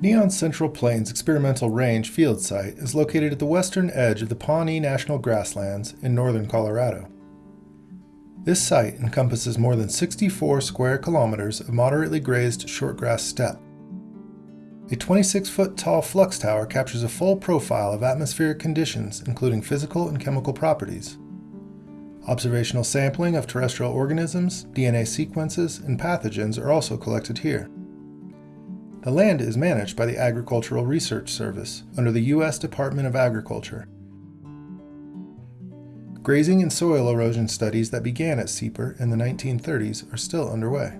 Neon Central Plains Experimental Range field site is located at the western edge of the Pawnee National Grasslands in northern Colorado. This site encompasses more than 64 square kilometers of moderately grazed shortgrass steppe. A 26 foot tall flux tower captures a full profile of atmospheric conditions, including physical and chemical properties. Observational sampling of terrestrial organisms, DNA sequences, and pathogens are also collected here. The land is managed by the Agricultural Research Service under the U.S. Department of Agriculture. Grazing and soil erosion studies that began at CPER in the 1930s are still underway.